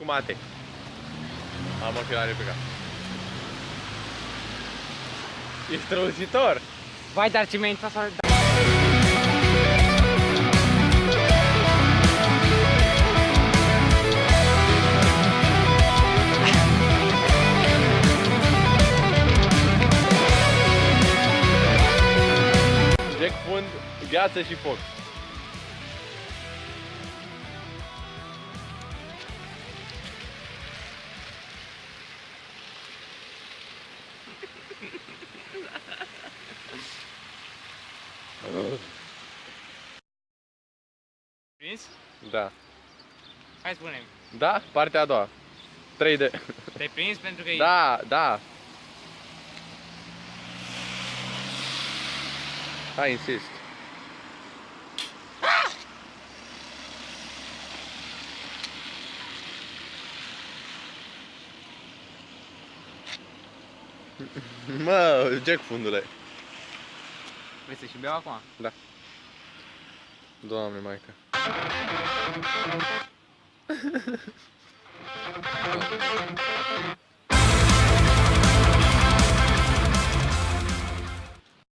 cu mate. Am ochelare pe cap. E strălucitor. Vai, dar ce mi-a intrat să... Jack fund, gheață și foc. Prins? Da. Hai spune Da? Partea a doua. 3D. Te-ai prins pentru că e... Da, da. Hai, insist. Mă, Jack fundule. Vrei să și beau acum? Da. Doamne, maică.